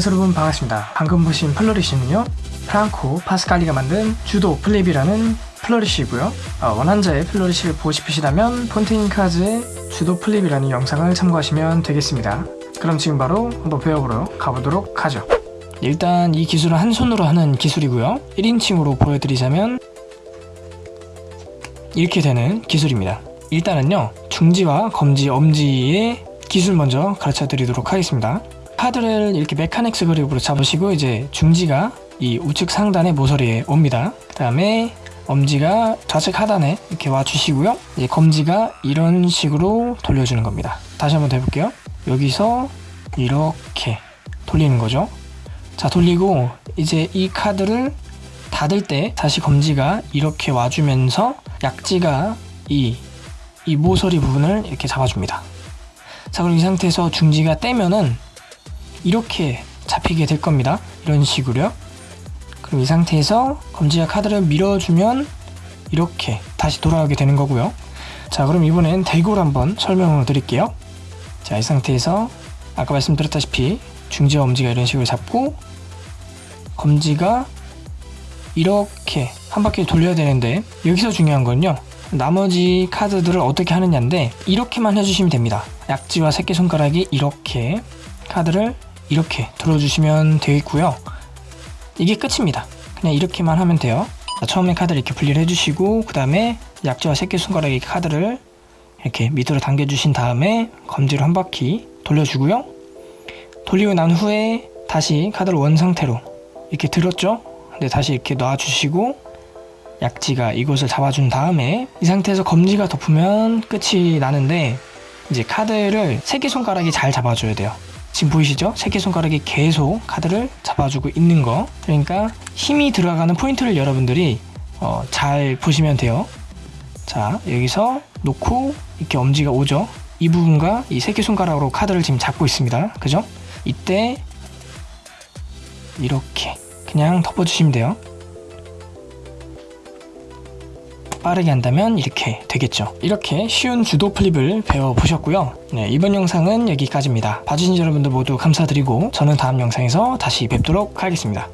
안녕하세요 여러분 반갑습니다. 방금 보신 flourish는요 프랑코 파스칼리가 만든 Judo flip이라는 flourish고요. 어, 원작자의 flourish를 보고 싶으시다면 Fontaine Cards의 Judo flip이라는 영상을 참고하시면 되겠습니다. 그럼 지금 바로 한번 배워보러 가보도록 하죠. 일단 이 기술은 한 손으로 하는 기술이고요. 1인칭으로 보여드리자면 이렇게 되는 기술입니다. 일단은요 중지와 검지, 엄지의 기술 먼저 가르쳐 드리도록 하겠습니다 카드를 이렇게 메카닉스 그립으로 잡으시고 이제 중지가 이 우측 상단의 모서리에 옵니다. 그 다음에 엄지가 좌측 하단에 이렇게 와주시고요. 이제 검지가 이런 식으로 돌려주는 겁니다. 다시 한번 해볼게요. 여기서 이렇게 돌리는 거죠. 자 돌리고 이제 이 카드를 닫을 때 다시 검지가 이렇게 와주면서 약지가 이, 이 모서리 부분을 이렇게 잡아줍니다. 자 그럼 이 상태에서 중지가 떼면은 이렇게 잡히게 될 겁니다. 이런 식으로요. 그럼 이 상태에서 검지가 카드를 밀어주면 이렇게 다시 돌아오게 되는 거고요. 자 그럼 이번엔 대골 한번 설명을 드릴게요. 자 이 상태에서 아까 말씀드렸다시피 중지와 엄지가 이런 식으로 잡고 검지가 이렇게 한 바퀴 돌려야 되는데 여기서 중요한 건요. 나머지 카드들을 어떻게 하느냐인데 이렇게만 해주시면 됩니다. 약지와 새끼손가락이 이렇게 카드를 이렇게 들어주시면 되겠고요. 이게 끝입니다. 그냥 이렇게만 하면 돼요. 자, 처음에 카드를 이렇게 분리를 해주시고 그 다음에 약지와 새끼손가락에 카드를 이렇게 밑으로 당겨주신 다음에 검지로 한 바퀴 돌려주고요. 돌리고 난 후에 다시 카드를 원 상태로 이렇게 들었죠? 근데 다시 이렇게 놔주시고 약지가 이곳을 잡아준 다음에 이 상태에서 검지가 덮으면 끝이 나는데 이제 카드를 새끼손가락이 잘 잡아줘야 돼요 지금 보이시죠? 새끼손가락이 계속 카드를 잡아주고 있는 거. 그러니까 힘이 들어가는 포인트를 여러분들이 어, 잘 보시면 돼요. 자 여기서 놓고 이렇게 엄지가 오죠? 이 부분과 이 새끼손가락으로 카드를 지금 잡고 있습니다. 그죠? 이때 이렇게 그냥 덮어주시면 돼요 빠르게 한다면 이렇게 되겠죠. 이렇게 쉬운 주도 플립을 배워보셨고요. 네, 이번 영상은 여기까지입니다. 봐주신 여러분들 모두 감사드리고 저는 다음 영상에서 다시 뵙도록 하겠습니다